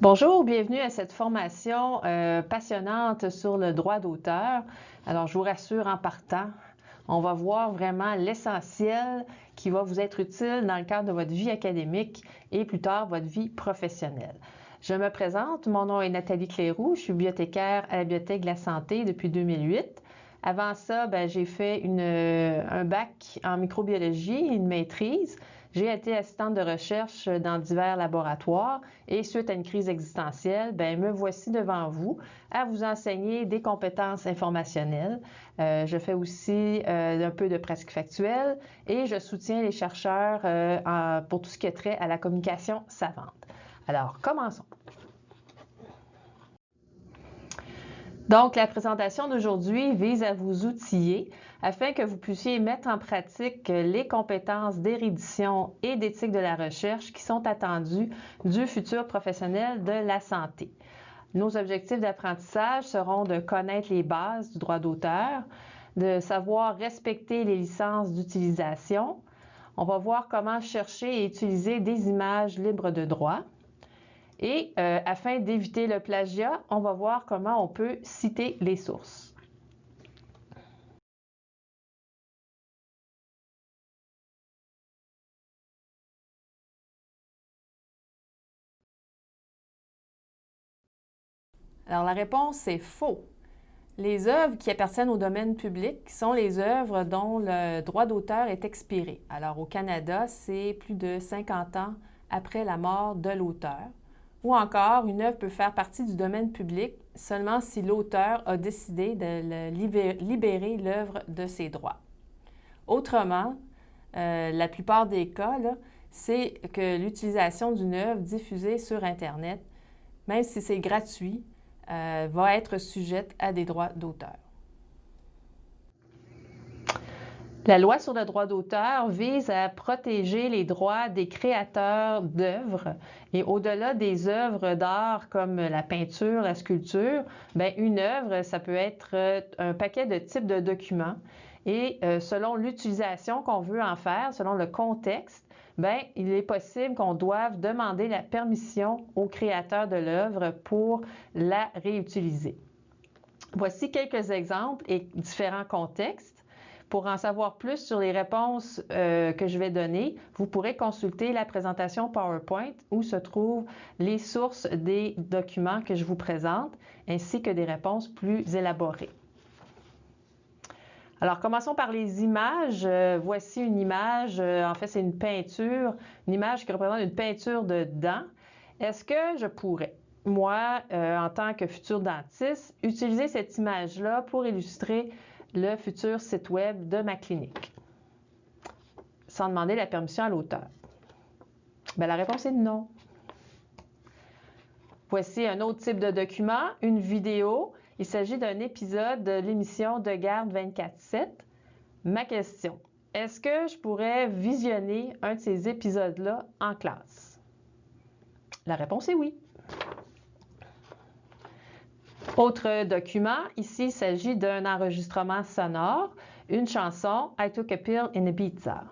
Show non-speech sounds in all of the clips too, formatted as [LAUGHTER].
Bonjour, bienvenue à cette formation euh, passionnante sur le droit d'auteur. Alors, je vous rassure en partant, on va voir vraiment l'essentiel qui va vous être utile dans le cadre de votre vie académique et plus tard votre vie professionnelle. Je me présente, mon nom est Nathalie Cléroux, je suis bibliothécaire à la Bibliothèque de la Santé depuis 2008. Avant ça, ben, j'ai fait une, un bac en microbiologie, une maîtrise. J'ai été assistante de recherche dans divers laboratoires et suite à une crise existentielle, ben, me voici devant vous à vous enseigner des compétences informationnelles. Euh, je fais aussi euh, un peu de presque factuel et je soutiens les chercheurs euh, pour tout ce qui est trait à la communication savante. Alors, commençons. Donc, la présentation d'aujourd'hui vise à vous outiller afin que vous puissiez mettre en pratique les compétences d'érudition et d'éthique de la recherche qui sont attendues du futur professionnel de la santé. Nos objectifs d'apprentissage seront de connaître les bases du droit d'auteur, de savoir respecter les licences d'utilisation. On va voir comment chercher et utiliser des images libres de droit, et euh, afin d'éviter le plagiat, on va voir comment on peut citer les sources. Alors la réponse est faux. Les œuvres qui appartiennent au domaine public sont les œuvres dont le droit d'auteur est expiré. Alors au Canada, c'est plus de 50 ans après la mort de l'auteur. Ou encore, une œuvre peut faire partie du domaine public seulement si l'auteur a décidé de libérer l'œuvre de ses droits. Autrement, euh, la plupart des cas, c'est que l'utilisation d'une œuvre diffusée sur Internet, même si c'est gratuit, euh, va être sujette à des droits d'auteur. La loi sur le droit d'auteur vise à protéger les droits des créateurs d'œuvres et au-delà des œuvres d'art comme la peinture, la sculpture, bien, une œuvre, ça peut être euh, un paquet de types de documents et euh, selon l'utilisation qu'on veut en faire, selon le contexte, bien, il est possible qu'on doive demander la permission au créateur de l'œuvre pour la réutiliser. Voici quelques exemples et différents contextes. Pour en savoir plus sur les réponses euh, que je vais donner, vous pourrez consulter la présentation PowerPoint où se trouvent les sources des documents que je vous présente, ainsi que des réponses plus élaborées. Alors, commençons par les images. Euh, voici une image, euh, en fait, c'est une peinture, une image qui représente une peinture de dents. Est-ce que je pourrais, moi, en tant que futur dentiste, utiliser cette image-là pour illustrer le futur site web de ma clinique? Sans demander la permission à l'auteur? Ben, la réponse est non. Voici un autre type de document, une vidéo. Il s'agit d'un épisode de l'émission de garde 24-7. Ma question, est-ce que je pourrais visionner un de ces épisodes-là en classe? La réponse est oui. Autre document, ici il s'agit d'un enregistrement sonore, une chanson I Took a Pill in Ibiza.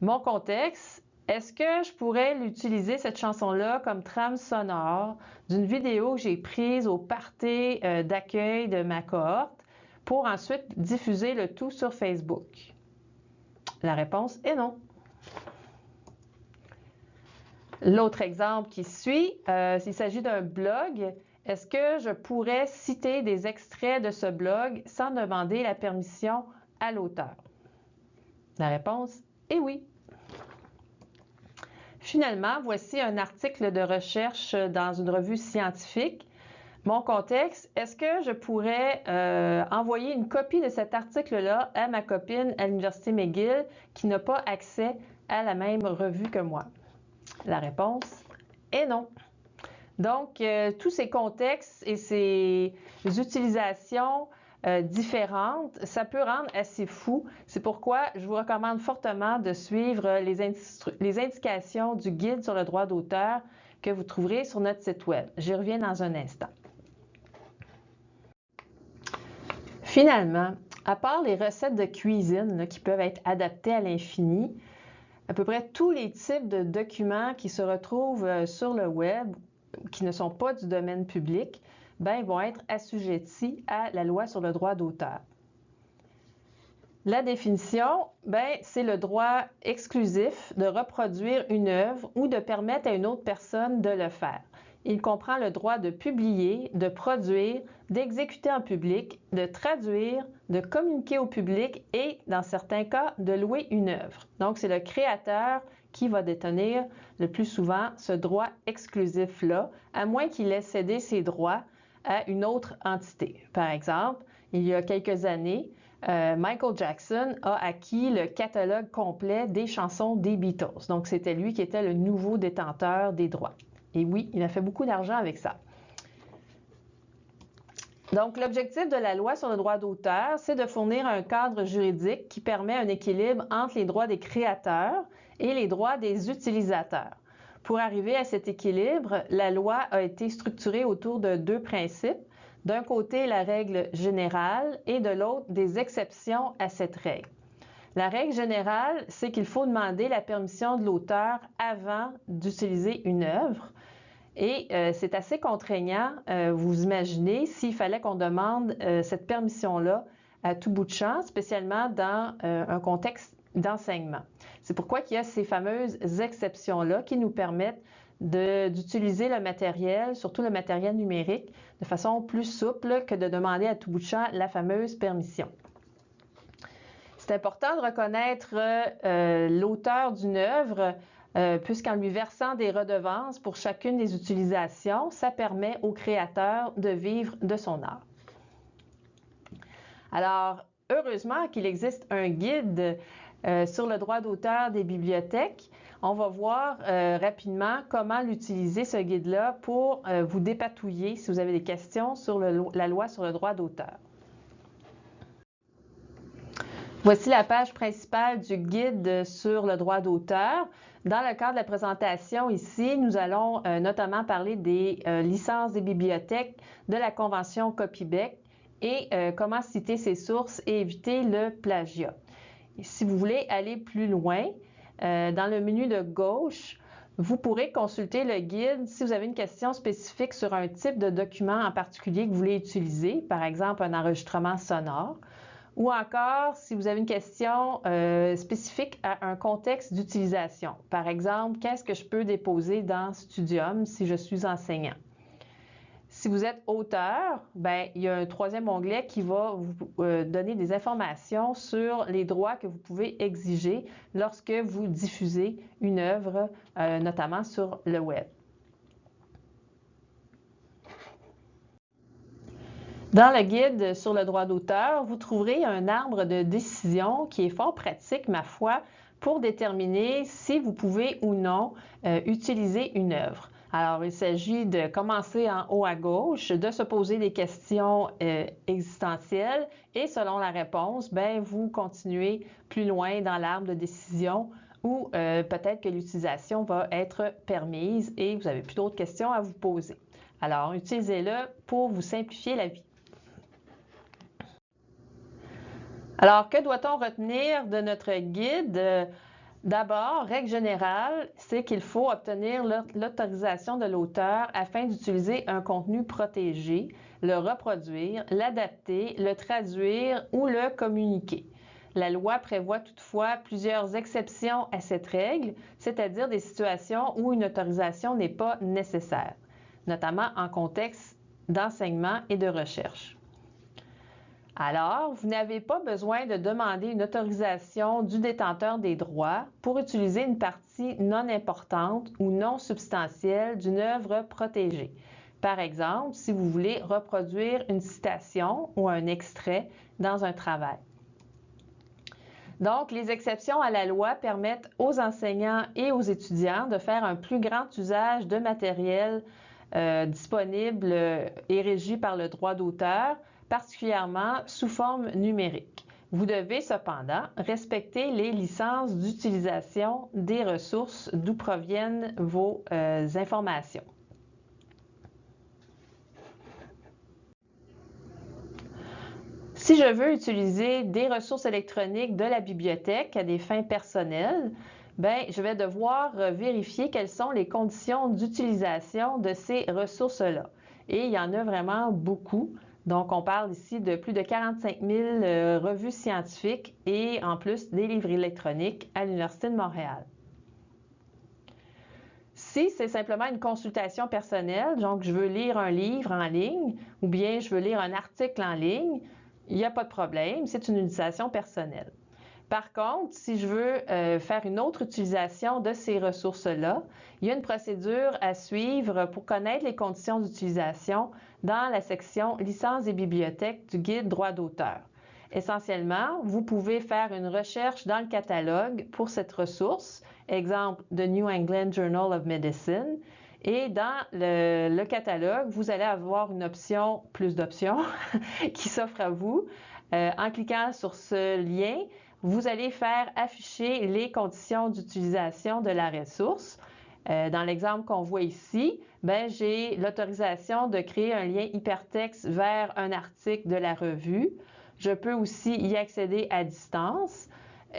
Mon contexte, est-ce que je pourrais l'utiliser, cette chanson-là, comme trame sonore d'une vidéo que j'ai prise au party euh, d'accueil de ma cohorte pour ensuite diffuser le tout sur Facebook? La réponse est non. L'autre exemple qui suit, euh, il s'agit d'un blog est-ce que je pourrais citer des extraits de ce blog sans demander la permission à l'auteur? La réponse est oui. Finalement, voici un article de recherche dans une revue scientifique. Mon contexte, est-ce que je pourrais euh, envoyer une copie de cet article-là à ma copine à l'Université McGill qui n'a pas accès à la même revue que moi? La réponse est non. Donc, euh, tous ces contextes et ces utilisations euh, différentes, ça peut rendre assez fou. C'est pourquoi je vous recommande fortement de suivre les, indications du guide sur le droit d'auteur que vous trouverez sur notre site Web. J'y reviens dans un instant. Finalement, à part les recettes de cuisine qui peuvent être adaptées à l'infini, à peu près tous les types de documents qui se retrouvent euh, sur le web qui ne sont pas du domaine public, ben, vont être assujettis à la loi sur le droit d'auteur. La définition, ben, c'est le droit exclusif de reproduire une œuvre ou de permettre à une autre personne de le faire. Il comprend le droit de publier, de produire, d'exécuter en public, de traduire, de communiquer au public et, dans certains cas, de louer une œuvre. Donc, c'est le créateur qui va détenir le plus souvent ce droit exclusif-là, à moins qu'il ait cédé ses droits à une autre entité. Par exemple, il y a quelques années, euh, Michael Jackson a acquis le catalogue complet des chansons des Beatles. Donc, c'était lui qui était le nouveau détenteur des droits. Et oui, il a fait beaucoup d'argent avec ça. Donc, l'objectif de la loi sur le droit d'auteur, c'est de fournir un cadre juridique qui permet un équilibre entre les droits des créateurs et les droits des utilisateurs. Pour arriver à cet équilibre, la loi a été structurée autour de deux principes d'un côté, la règle générale et de l'autre, des exceptions à cette règle. La règle générale, c'est qu'il faut demander la permission de l'auteur avant d'utiliser une œuvre. Et euh, c'est assez contraignant, euh, vous imaginez, s'il fallait qu'on demande euh, cette permission-là à tout bout de champ, spécialement dans un contexte d'enseignement. C'est pourquoi il y a ces fameuses exceptions-là qui nous permettent d'utiliser le matériel, surtout le matériel numérique, de façon plus souple que de demander à tout bout de champ la fameuse permission. C'est important de reconnaître euh, l'auteur d'une œuvre, euh, puisqu'en lui versant des redevances pour chacune des utilisations, ça permet au créateur de vivre de son art. Alors, heureusement qu'il existe un guide euh, sur le droit d'auteur des bibliothèques. On va voir euh, rapidement comment l'utiliser, ce guide-là, pour euh, vous dépatouiller si vous avez des questions sur la loi sur le droit d'auteur. Voici la page principale du guide sur le droit d'auteur. Dans le cadre de la présentation ici, nous allons notamment parler des licences des bibliothèques, de la Convention Copybec et comment citer ses sources et éviter le plagiat si vous voulez aller plus loin, euh, dans le menu de gauche, vous pourrez consulter le guide si vous avez une question spécifique sur un type de document en particulier que vous voulez utiliser, par exemple un enregistrement sonore, ou encore si vous avez une question euh, spécifique à un contexte d'utilisation. Par exemple, qu'est-ce que je peux déposer dans Studium si je suis enseignant? Si vous êtes auteur, ben, il y a un troisième onglet qui va vous euh, donner des informations sur les droits que vous pouvez exiger lorsque vous diffusez une œuvre, euh, notamment sur le web. Dans le guide sur le droit d'auteur, vous trouverez un arbre de décision qui est fort pratique, ma foi, pour déterminer si vous pouvez ou non euh, utiliser une œuvre. Alors, il s'agit de commencer en haut à gauche, de se poser des questions euh, existentielles et selon la réponse, ben, vous continuez plus loin dans l'arbre de décision où euh, peut-être que l'utilisation va être permise et vous n'avez plus d'autres questions à vous poser. Alors, utilisez-le pour vous simplifier la vie. Alors, que doit-on retenir de notre guide? D'abord, règle générale, c'est qu'il faut obtenir l'autorisation de l'auteur afin d'utiliser un contenu protégé, le reproduire, l'adapter, le traduire ou le communiquer. La loi prévoit toutefois plusieurs exceptions à cette règle, c'est-à-dire des situations où une autorisation n'est pas nécessaire, notamment en contexte d'enseignement et de recherche. Alors, vous n'avez pas besoin de demander une autorisation du détenteur des droits pour utiliser une partie non importante ou non substantielle d'une œuvre protégée. Par exemple, si vous voulez reproduire une citation ou un extrait dans un travail. Donc, les exceptions à la loi permettent aux enseignants et aux étudiants de faire un plus grand usage de matériel euh, disponible et régi par le droit d'auteur particulièrement sous forme numérique. Vous devez cependant respecter les licences d'utilisation des ressources d'où proviennent vos euh, informations. Si je veux utiliser des ressources électroniques de la bibliothèque à des fins personnelles, ben, je vais devoir vérifier quelles sont les conditions d'utilisation de ces ressources-là. Et il y en a vraiment beaucoup. Donc, on parle ici de plus de 45 000 euh, revues scientifiques et en plus des livres électroniques à l'Université de Montréal. Si c'est simplement une consultation personnelle, donc je veux lire un livre en ligne ou bien je veux lire un article en ligne, il n'y a pas de problème, c'est une utilisation personnelle. Par contre, si je veux euh, faire une autre utilisation de ces ressources-là, il y a une procédure à suivre pour connaître les conditions d'utilisation dans la section Licence des bibliothèques du guide droit d'auteur. Essentiellement, vous pouvez faire une recherche dans le catalogue pour cette ressource, exemple The New England Journal of Medicine, et dans le, catalogue, vous allez avoir une option, plus d'options, [LAUGHS] qui s'offre à vous. Euh, en cliquant sur ce lien, vous allez faire afficher les conditions d'utilisation de la ressource. Euh, dans l'exemple qu'on voit ici, ben, j'ai l'autorisation de créer un lien hypertexte vers un article de la revue. Je peux aussi y accéder à distance.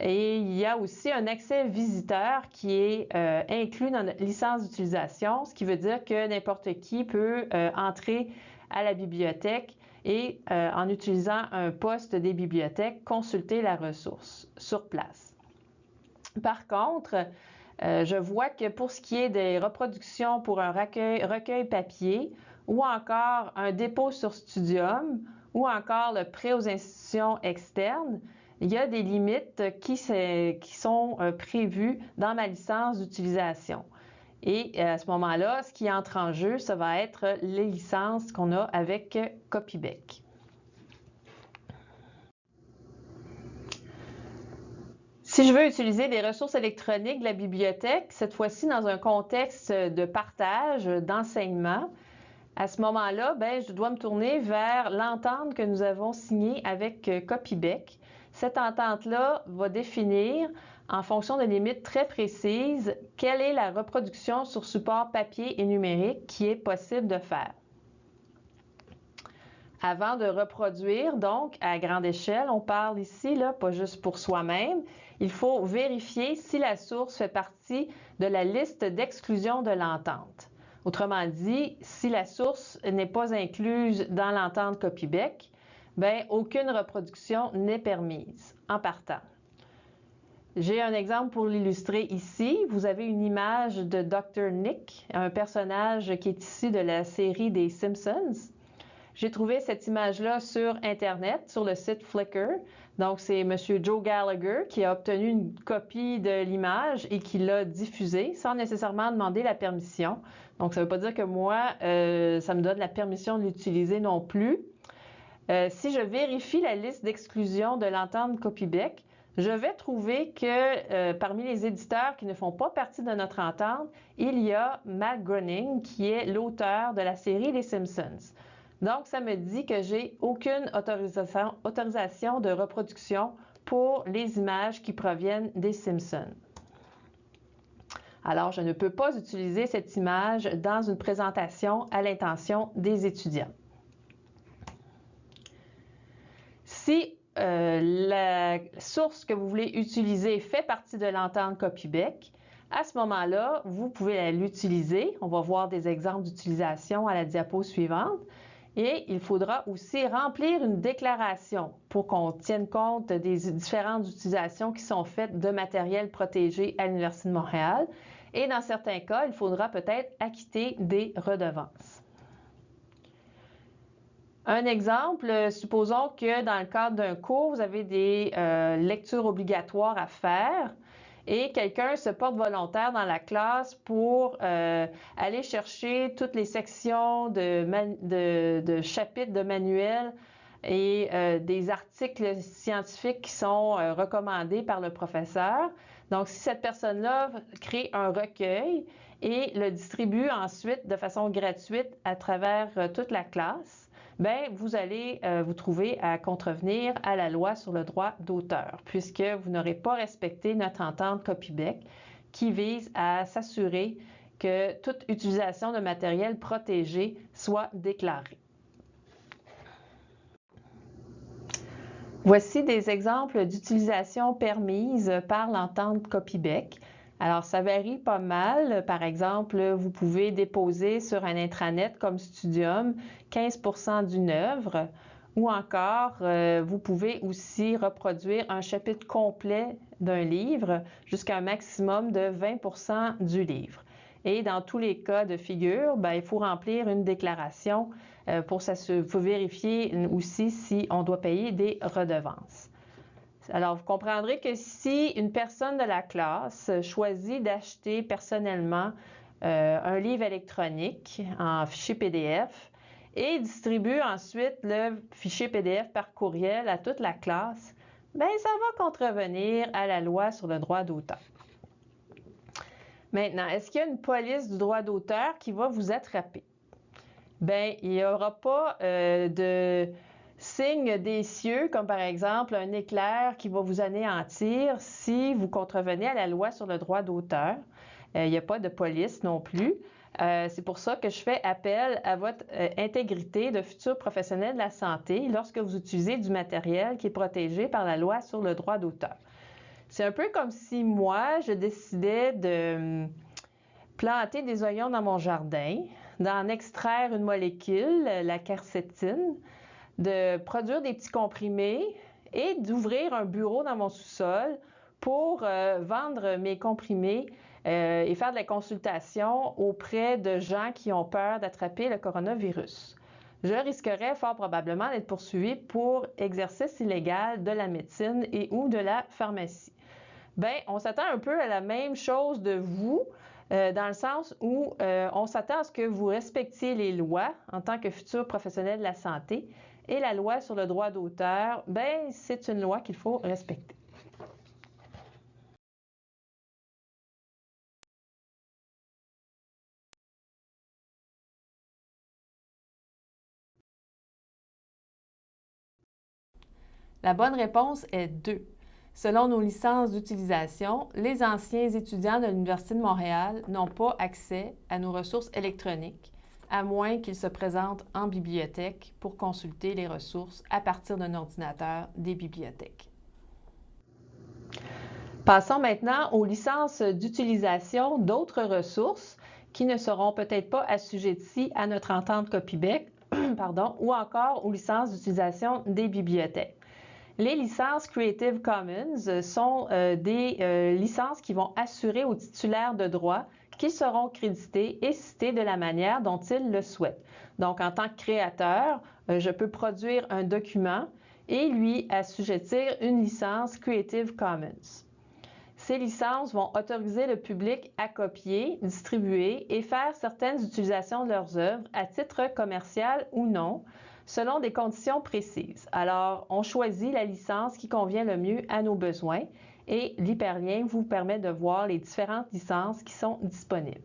Et il y a aussi un accès visiteur qui est euh, inclus dans notre licence d'utilisation, ce qui veut dire que n'importe qui peut euh, entrer à la bibliothèque et en utilisant un poste des bibliothèques, consulter la ressource sur place. Par contre, euh, je vois que pour ce qui est des reproductions pour un recueil, papier ou encore un dépôt sur Studium ou encore le prêt aux institutions externes, il y a des limites qui, sont euh, prévues dans ma licence d'utilisation. Et euh, à ce moment-là, ce qui entre en jeu, ça va être les licences qu'on a avec Copybec. Si je veux utiliser des ressources électroniques de la bibliothèque, cette fois-ci dans un contexte de partage, d'enseignement, à ce moment-là, ben, je dois me tourner vers l'entente que nous avons signée avec Copybec. Cette entente-là va définir en fonction de limites très précises, quelle est la reproduction sur support papier et numérique qui est possible de faire. Avant de reproduire, donc, à grande échelle, on parle ici, là, pas juste pour soi-même, il faut vérifier si la source fait partie de la liste d'exclusion de l'entente. Autrement dit, si la source n'est pas incluse dans l'entente copybec, bien, aucune reproduction n'est permise en partant. J'ai un exemple pour l'illustrer ici. Vous avez une image de Dr. Nick, un personnage qui est ici de la série des Simpsons. J'ai trouvé cette image-là sur Internet, sur le site Flickr. Donc, c'est M. Joe Gallagher qui a obtenu une copie de l'image et qui l'a diffusée sans nécessairement demander la permission. Donc, ça ne veut pas dire que moi, euh, ça me donne la permission de l'utiliser non plus. Euh, si je vérifie la liste d'exclusion de l'entente copybec, je vais trouver que euh, parmi les éditeurs qui ne font pas partie de notre entente, il y a Matt Groening, qui est l'auteur de la série Les Simpsons. Donc, ça me dit que j'ai aucune autorisation, de reproduction pour les images qui proviennent des Simpsons. Alors, je ne peux pas utiliser cette image dans une présentation à l'intention des étudiants. Si euh, la source que vous voulez utiliser fait partie de l'entente copybec, à ce moment-là, vous pouvez l'utiliser. On va voir des exemples d'utilisation à la diapo suivante. Et il faudra aussi remplir une déclaration pour qu'on tienne compte des différentes utilisations qui sont faites de matériel protégé à l'Université de Montréal. Et dans certains cas, il faudra peut-être acquitter des redevances. Un exemple, supposons que dans le cadre d'un cours, vous avez des euh, lectures obligatoires à faire et quelqu'un se porte volontaire dans la classe pour euh, aller chercher toutes les sections de, chapitres de manuels et des articles scientifiques qui sont recommandés par le professeur. Donc, si cette personne-là crée un recueil et le distribue ensuite de façon gratuite à travers toute la classe, ben vous allez euh, vous trouver à contrevenir à la loi sur le droit d'auteur, puisque vous n'aurez pas respecté notre entente copybec qui vise à s'assurer que toute utilisation de matériel protégé soit déclarée. Voici des exemples d'utilisation permise par l'entente copybec. Alors, ça varie pas mal. Par exemple, vous pouvez déposer sur un intranet comme Studium 15% d'une œuvre ou encore, euh, vous pouvez aussi reproduire un chapitre complet d'un livre jusqu'à un maximum de 20% du livre. Et dans tous les cas de figure, ben, il faut remplir une déclaration euh, pour, pour vérifier aussi si on doit payer des redevances. Alors, vous comprendrez que si une personne de la classe choisit d'acheter personnellement euh, un livre électronique en fichier PDF et distribue ensuite le fichier PDF par courriel à toute la classe, bien, ça va contrevenir à la loi sur le droit d'auteur. Maintenant, est-ce qu'il y a une police du droit d'auteur qui va vous attraper? Bien, il n'y aura pas euh, de signe des cieux, comme par exemple un éclair qui va vous anéantir si vous contrevenez à la loi sur le droit d'auteur. Euh, il n'y a pas de police non plus. Euh, c'est pour ça que je fais appel à votre euh, intégrité de futur professionnel de la santé lorsque vous utilisez du matériel qui est protégé par la loi sur le droit d'auteur. C'est un peu comme si moi, je décidais de hum, planter des oignons dans mon jardin, d'en extraire une molécule, la quercétine, de produire des petits comprimés et d'ouvrir un bureau dans mon sous-sol pour euh, vendre mes comprimés euh, et faire de la consultation auprès de gens qui ont peur d'attraper le coronavirus. Je risquerais fort probablement d'être poursuivi pour exercice illégal de la médecine et ou de la pharmacie. Bien, on s'attend un peu à la même chose de vous, euh, dans le sens où on s'attend à ce que vous respectiez les lois en tant que futur professionnel de la santé et la loi sur le droit d'auteur, ben, c'est une loi qu'il faut respecter. La bonne réponse est 2. Selon nos licences d'utilisation, les anciens étudiants de l'Université de Montréal n'ont pas accès à nos ressources électroniques à moins qu'il se présente en bibliothèque pour consulter les ressources à partir d'un ordinateur des bibliothèques. Passons maintenant aux licences d'utilisation d'autres ressources qui ne seront peut-être pas assujetties à notre entente copybec, [CLEARS THROAT] pardon, ou encore aux licences d'utilisation des bibliothèques. Les licences Creative Commons sont euh, des euh, licences qui vont assurer aux titulaires de droits qui seront crédités et cités de la manière dont ils le souhaitent. Donc, en tant que créateur, euh, je peux produire un document et lui assujettir une licence Creative Commons. Ces licences vont autoriser le public à copier, distribuer et faire certaines utilisations de leurs œuvres à titre commercial ou non, selon des conditions précises. Alors, on choisit la licence qui convient le mieux à nos besoins et l'hyperlien vous permet de voir les différentes licences qui sont disponibles.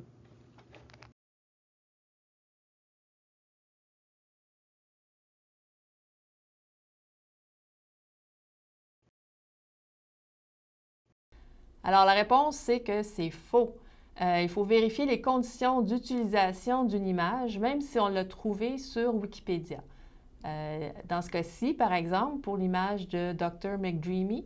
Alors la réponse, c'est que c'est faux. Euh, il faut vérifier les conditions d'utilisation d'une image, même si on l'a trouvée sur Wikipédia. Euh, dans ce cas-ci, par exemple, pour l'image de Dr. McDreamy,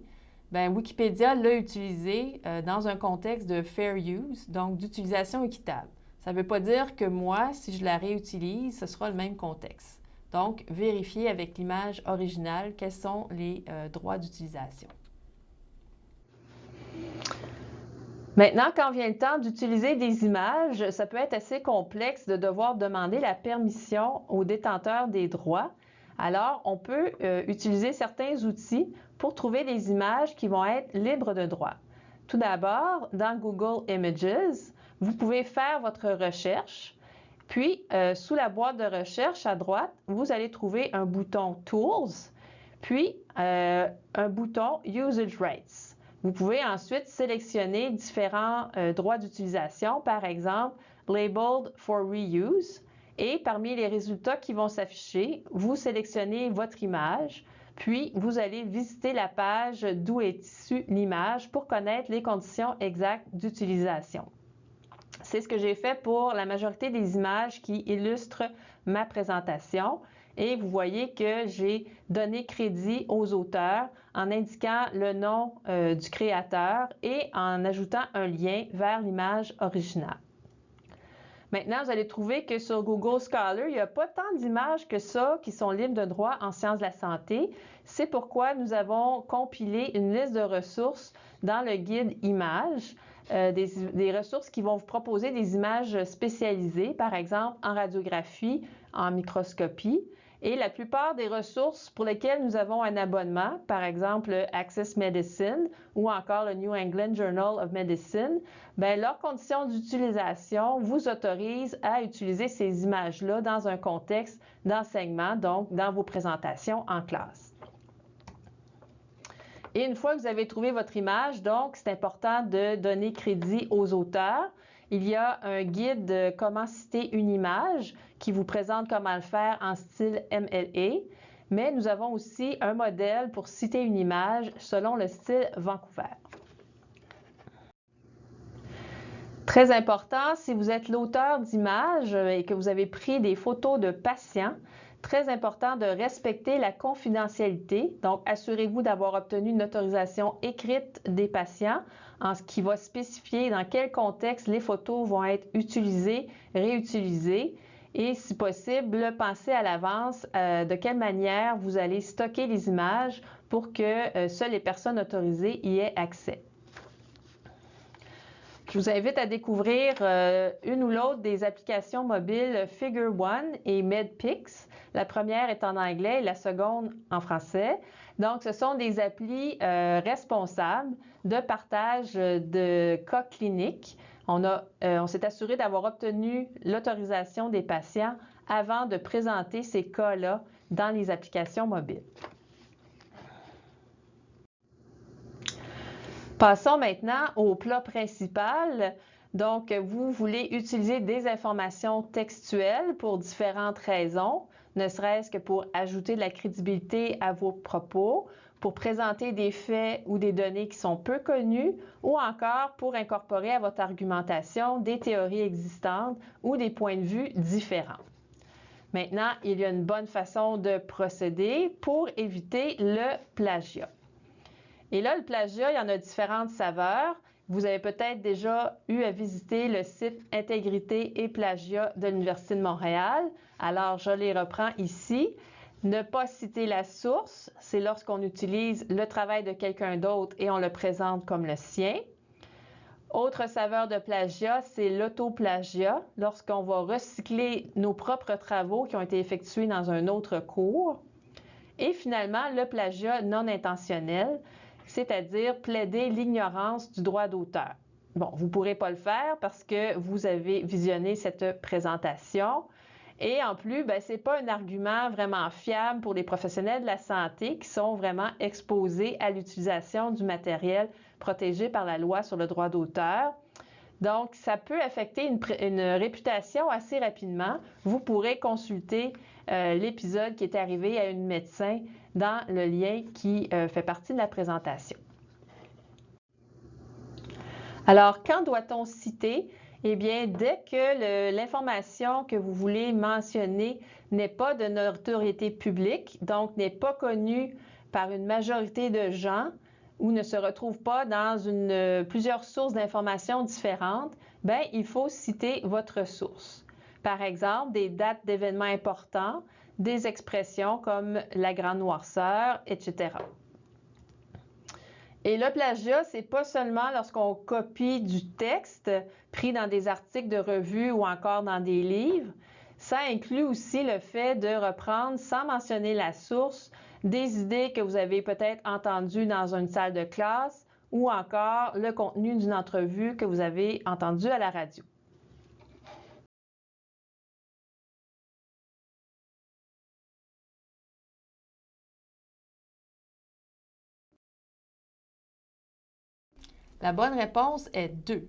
ben, Wikipédia l'a utilisé euh, dans un contexte de fair use, donc d'utilisation équitable. Ça ne veut pas dire que moi, si je la réutilise, ce sera le même contexte. Donc, vérifiez avec l'image originale quels sont les euh, droits d'utilisation. Maintenant, quand vient le temps d'utiliser des images, ça peut être assez complexe de devoir demander la permission aux détenteurs des droits. Alors, on peut euh, utiliser certains outils pour trouver des images qui vont être libres de droit. Tout d'abord, dans Google Images, vous pouvez faire votre recherche. Puis, euh, sous la boîte de recherche à droite, vous allez trouver un bouton Tools, puis euh, un bouton Usage Rights. Vous pouvez ensuite sélectionner différents euh, droits d'utilisation, par exemple Labeled for Reuse. Et parmi les résultats qui vont s'afficher, vous sélectionnez votre image. Puis, vous allez visiter la page d'où est issue l'image pour connaître les conditions exactes d'utilisation. C'est ce que j'ai fait pour la majorité des images qui illustrent ma présentation. et vous voyez que j'ai donné crédit aux auteurs en indiquant le nom euh, du créateur et en ajoutant un lien vers l'image originale. Maintenant, vous allez trouver que sur Google Scholar, il n'y a pas tant d'images que ça qui sont libres de droit en sciences de la santé. C'est pourquoi nous avons compilé une liste de ressources dans le guide Images, euh, des, des, ressources qui vont vous proposer des images spécialisées, par exemple en radiographie, en microscopie. Et la plupart des ressources pour lesquelles nous avons un abonnement, par exemple Access Medicine ou encore le New England Journal of Medicine, bien, leurs conditions d'utilisation vous autorisent à utiliser ces images-là dans un contexte d'enseignement, donc dans vos présentations en classe. Et une fois que vous avez trouvé votre image, donc, c'est important de donner crédit aux auteurs. Il y a un guide de comment citer une image qui vous présente comment le faire en style MLA, mais nous avons aussi un modèle pour citer une image selon le style Vancouver. Très important, si vous êtes l'auteur d'images et que vous avez pris des photos de patients, très important de respecter la confidentialité. Donc, assurez-vous d'avoir obtenu une autorisation écrite des patients en ce qui va spécifier dans quel contexte les photos vont être utilisées, réutilisées et si possible, pensez à l'avance euh, de quelle manière vous allez stocker les images pour que euh, seules les personnes autorisées y aient accès. Je vous invite à découvrir euh, une ou l'autre des applications mobiles Figure One et MedPix. La première est en anglais et la seconde en français. Donc, ce sont des applis responsables de partage de cas cliniques euh, on, s'est assuré d'avoir obtenu l'autorisation des patients avant de présenter ces cas-là dans les applications mobiles. Passons maintenant au plat principal. Donc, vous voulez utiliser des informations textuelles pour différentes raisons, ne serait-ce que pour ajouter de la crédibilité à vos propos, pour présenter des faits ou des données qui sont peu connues ou encore pour incorporer à votre argumentation des théories existantes ou des points de vue différents. Maintenant, il y a une bonne façon de procéder pour éviter le plagiat. Et là, le plagiat, il y en a différentes saveurs. Vous avez peut-être déjà eu à visiter le site Intégrité et plagiat de l'Université de Montréal. Alors, je les reprends ici. Ne pas citer la source, c'est lorsqu'on utilise le travail de quelqu'un d'autre et on le présente comme le sien. Autre saveur de plagiat, c'est l'autoplagiat, lorsqu'on va recycler nos propres travaux qui ont été effectués dans un autre cours. Et finalement, le plagiat non intentionnel, c'est-à-dire plaider l'ignorance du droit d'auteur. Bon, vous ne pourrez pas le faire parce que vous avez visionné cette présentation. Et en plus, ben, ce n'est pas un argument vraiment fiable pour les professionnels de la santé qui sont vraiment exposés à l'utilisation du matériel protégé par la loi sur le droit d'auteur. Donc, ça peut affecter une, réputation assez rapidement. Vous pourrez consulter euh, l'épisode qui est arrivé à une médecin dans le lien qui euh, fait partie de la présentation. Alors, quand doit-on citer? Eh bien, dès que l'information que vous voulez mentionner n'est pas de notoriété publique, donc n'est pas connue par une majorité de gens ou ne se retrouve pas dans plusieurs sources d'informations différentes, bien, il faut citer votre source. Par exemple, des dates d'événements importants, des expressions comme la grande noirceur, etc. Et le plagiat, c'est pas seulement lorsqu'on copie du texte pris dans des articles de revue ou encore dans des livres. Ça inclut aussi le fait de reprendre, sans mentionner la source, des idées que vous avez peut-être entendues dans une salle de classe ou encore le contenu d'une entrevue que vous avez entendue à la radio. La bonne réponse est 2.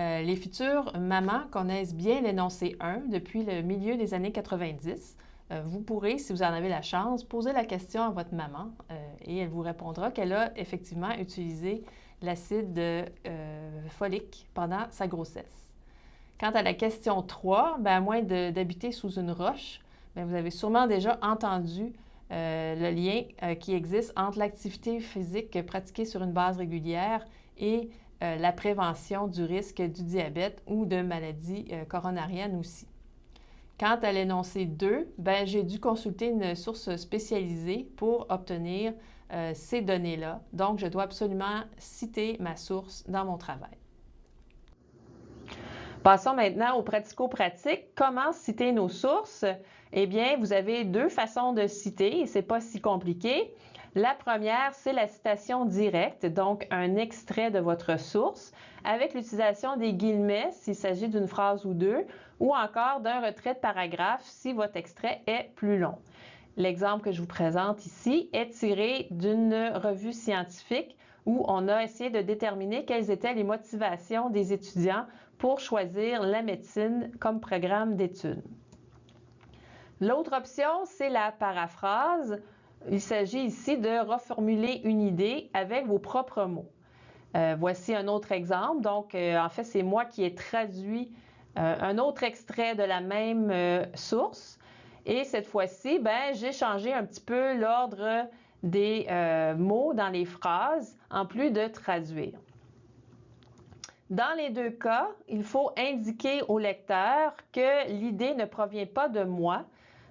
Euh, les futures mamans connaissent bien l'énoncé 1 depuis le milieu des années 90. Euh, vous pourrez, si vous en avez la chance, poser la question à votre maman euh, et elle vous répondra qu'elle a effectivement utilisé l'acide folique pendant sa grossesse. Quant à la question 3, ben, à moins d'habiter sous une roche, Bien, vous avez sûrement déjà entendu le lien qui existe entre l'activité physique pratiquée sur une base régulière et euh, la prévention du risque du diabète ou de maladies coronariennes aussi. Quant à l'énoncé 2, ben, j'ai dû consulter une source spécialisée pour obtenir ces données-là. Donc, je dois absolument citer ma source dans mon travail. Passons maintenant aux pratico-pratiques. Comment citer nos sources? Eh bien, vous avez deux façons de citer et ce n'est pas si compliqué. La première, c'est la citation directe, donc un extrait de votre source, avec l'utilisation des guillemets s'il s'agit d'une phrase ou deux, ou encore d'un retrait de paragraphe si votre extrait est plus long. L'exemple que je vous présente ici est tiré d'une revue scientifique où on a essayé de déterminer quelles étaient les motivations des étudiants pour choisir la médecine comme programme d'études. L'autre option, c'est la paraphrase. Il s'agit ici de reformuler une idée avec vos propres mots. Euh, voici un autre exemple. Donc, euh, en fait, c'est moi qui ai traduit euh, un autre extrait de la même source. Et cette fois-ci, ben, j'ai changé un petit peu l'ordre des mots dans les phrases, en plus de traduire. Dans les deux cas, il faut indiquer au lecteur que l'idée ne provient pas de moi.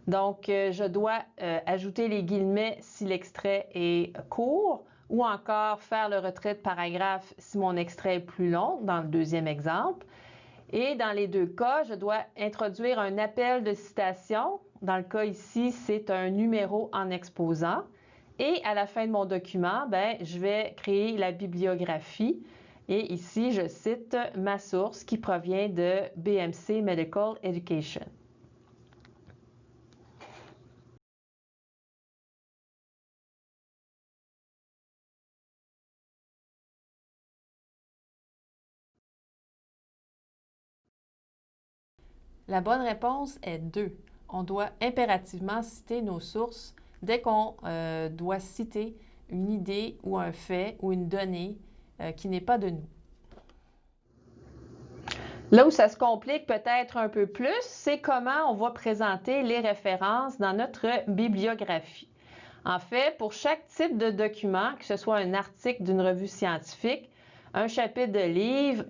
Donc, euh, je dois euh, ajouter les guillemets si l'extrait est court ou encore faire le retrait de paragraphe si mon extrait est plus long, dans le deuxième exemple. Et dans les deux cas, je dois introduire un appel de citation. Dans le cas ici, c'est un numéro en exposant. Et à la fin de mon document, ben, je vais créer la bibliographie et ici, je cite ma source qui provient de BMC Medical Education. La bonne réponse est 2. On doit impérativement citer nos sources dès qu'on euh, doit citer une idée ou un fait ou une donnée euh, qui n'est pas de nous. Là où ça se complique peut-être un peu plus, c'est comment on va présenter les références dans notre bibliographie. En fait, pour chaque type de document, que ce soit un article d'une revue scientifique, un chapitre de livre,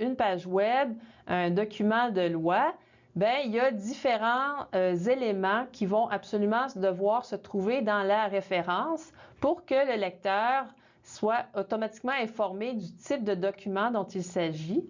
une page web, un document de loi, bien, il y a différents euh, éléments qui vont absolument devoir se trouver dans la référence pour que le lecteur soit automatiquement informé du type de document dont il s'agit.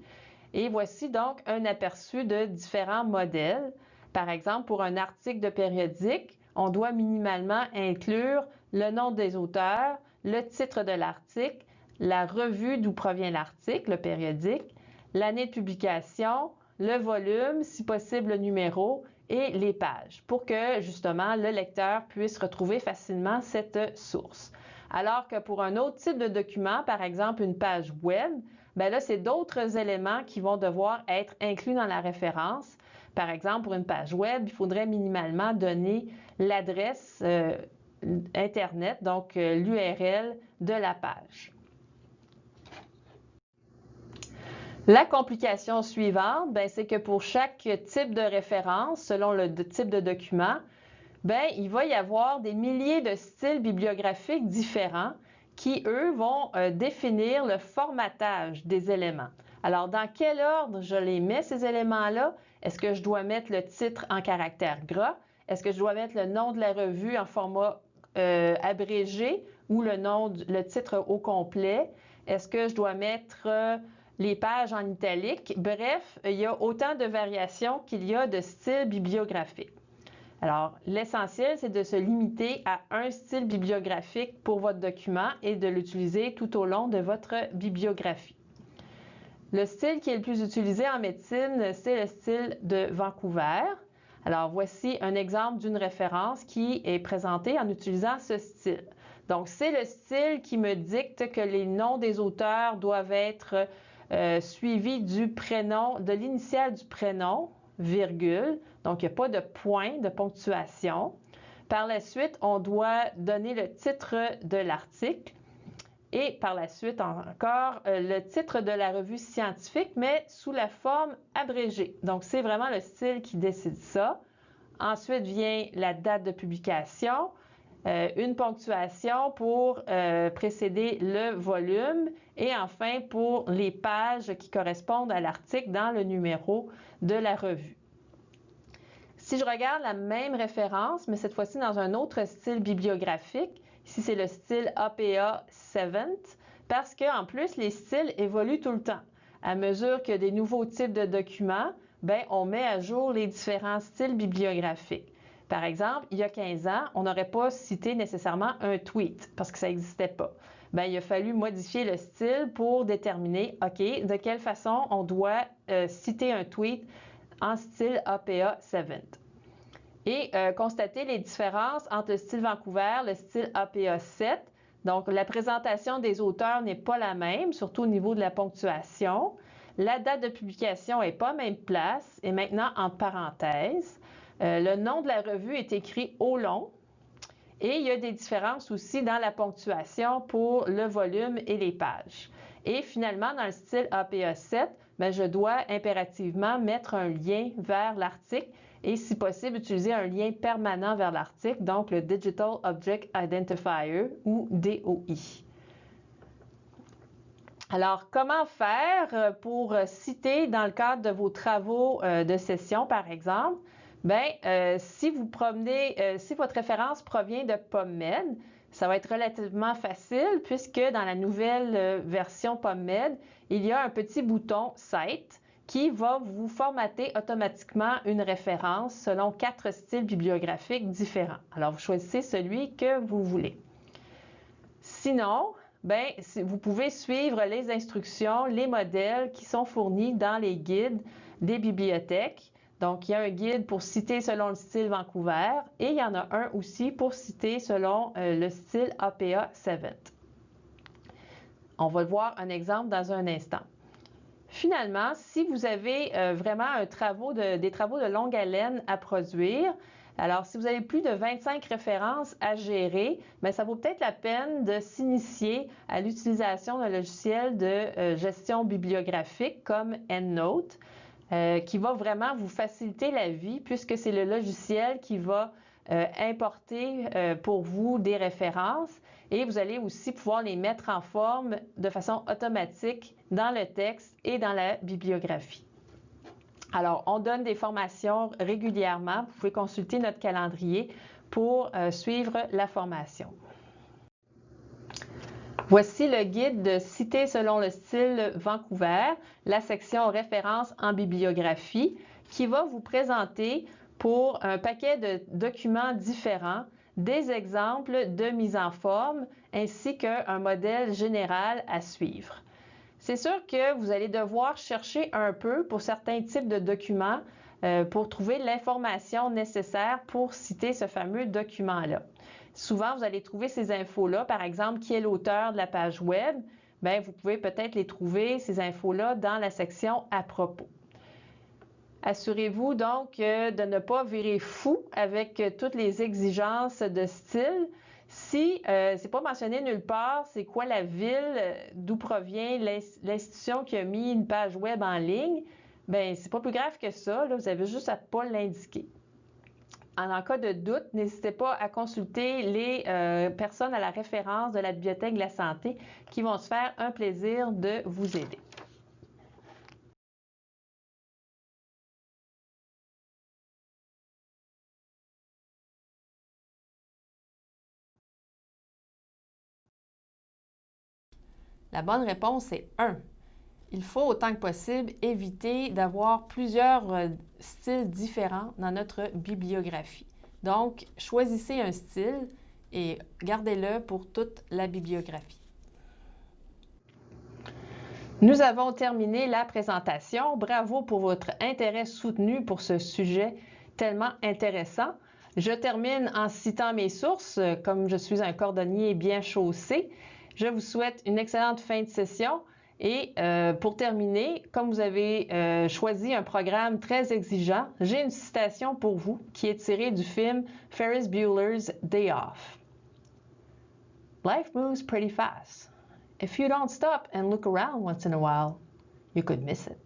Et voici donc un aperçu de différents modèles. Par exemple, pour un article de périodique, on doit minimalement inclure le nom des auteurs, le titre de l'article, la revue d'où provient l'article, le périodique, l'année de publication, le volume, si possible le numéro et les pages pour que justement le lecteur puisse retrouver facilement cette source. Alors que pour un autre type de document, par exemple une page web, bien là, c'est d'autres éléments qui vont devoir être inclus dans la référence. Par exemple, pour une page web, il faudrait minimalement donner l'adresse euh, Internet, donc euh, l'URL de la page. La complication suivante, ben, c'est que pour chaque type de référence, selon le type de document, ben, il va y avoir des milliers de styles bibliographiques différents qui, eux, vont euh, définir le formatage des éléments. Alors, dans quel ordre je les mets, ces éléments-là? Est-ce que je dois mettre le titre en caractère gras? Est-ce que je dois mettre le nom de la revue en format euh, abrégé ou le, nom, le titre au complet? Est-ce que je dois mettre euh, les pages en italique? Bref, il y a autant de variations qu'il y a de styles bibliographiques. Alors, l'essentiel, c'est de se limiter à un style bibliographique pour votre document et de l'utiliser tout au long de votre bibliographie. Le style qui est le plus utilisé en médecine, c'est le style de Vancouver. Alors, voici un exemple d'une référence qui est présentée en utilisant ce style. Donc, c'est le style qui me dicte que les noms des auteurs doivent être euh, suivis du prénom, de l'initiale du prénom, virgule. Donc, il n'y a pas de point de ponctuation. Par la suite, on doit donner le titre de l'article et par la suite encore euh, le titre de la revue scientifique, mais sous la forme abrégée. Donc, c'est vraiment le style qui décide ça. Ensuite vient la date de publication, euh, une ponctuation pour précéder le volume et enfin pour les pages qui correspondent à l'article dans le numéro de la revue. Si je regarde la même référence, mais cette fois-ci dans un autre style bibliographique, ici c'est le style APA 7, parce qu'en plus les styles évoluent tout le temps. À mesure que des nouveaux types de documents, ben, on met à jour les différents styles bibliographiques. Par exemple, il y a 15 ans, on n'aurait pas cité nécessairement un tweet parce que ça n'existait pas. Ben, il a fallu modifier le style pour déterminer, OK, de quelle façon on doit euh, citer un tweet en style APA 7. Et euh, constater les différences entre le style Vancouver, le style APA 7. Donc, la présentation des auteurs n'est pas la même, surtout au niveau de la ponctuation. La date de publication n'est pas même place et maintenant en parenthèse. Euh, le nom de la revue est écrit au long. Et il y a des différences aussi dans la ponctuation pour le volume et les pages. Et finalement, dans le style APA 7, ben, je dois impérativement mettre un lien vers l'article et si possible utiliser un lien permanent vers l'article, donc le Digital Object Identifier ou DOI. Alors, comment faire pour citer dans le cadre de vos travaux euh, de session, par exemple? Bien, si vous promenez, si votre référence provient de PubMed, ça va être relativement facile puisque dans la nouvelle version PubMed, il y a un petit bouton Cite qui va vous formater automatiquement une référence selon quatre styles bibliographiques différents. Alors, vous choisissez celui que vous voulez. Sinon, ben, vous pouvez suivre les instructions, les modèles qui sont fournis dans les guides des bibliothèques. Donc, il y a un guide pour citer selon le style Vancouver et il y en a un aussi pour citer selon euh, le style APA 7. On va voir un exemple dans un instant. Finalement, si vous avez euh, vraiment des travaux de longue haleine à produire, alors, si vous avez plus de 25 références à gérer, bien, ça vaut peut-être la peine de s'initier à l'utilisation d'un logiciel de euh, gestion bibliographique comme EndNote, euh, qui va vraiment vous faciliter la vie puisque c'est le logiciel qui va euh, importer pour vous des références et vous allez aussi pouvoir les mettre en forme de façon automatique dans le texte et dans la bibliographie. Alors, on donne des formations régulièrement. Vous pouvez consulter notre calendrier pour euh, suivre la formation. Voici le guide de Citer selon le style Vancouver, la section références en bibliographie, qui va vous présenter pour un paquet de documents différents des exemples de mise en forme ainsi qu'un modèle général à suivre. C'est sûr que vous allez devoir chercher un peu pour certains types de documents euh, pour trouver l'information nécessaire pour citer ce fameux document-là. Souvent, vous allez trouver ces infos-là, par exemple, qui est l'auteur de la page web? Bien, vous pouvez peut-être les trouver, ces infos-là, dans la section à propos. Assurez-vous donc de ne pas virer fou avec toutes les exigences de style. Si euh, c'est pas mentionné nulle part, c'est quoi la ville, euh, d'où provient l'institution qui a mis une page web en ligne, ben c'est pas plus grave que ça. vous avez juste à pas l'indiquer. En, cas de doute, n'hésitez pas à consulter les euh, personnes à la référence de la Bibliothèque de la santé qui vont se faire un plaisir de vous aider. La bonne réponse est 1. Il faut autant que possible éviter d'avoir plusieurs euh, styles différents dans notre bibliographie. Donc, choisissez un style et gardez-le pour toute la bibliographie. Nous avons terminé la présentation. Bravo pour votre intérêt soutenu pour ce sujet tellement intéressant. Je termine en citant mes sources, comme je suis un cordonnier bien chaussé. Je vous souhaite une excellente fin de session. Et euh, pour terminer, comme vous avez euh, choisi un programme très exigeant, j'ai une citation pour vous qui est tirée du film Ferris Bueller's Day Off. Life moves pretty fast. If you don't stop and look around once in a while, you could miss it.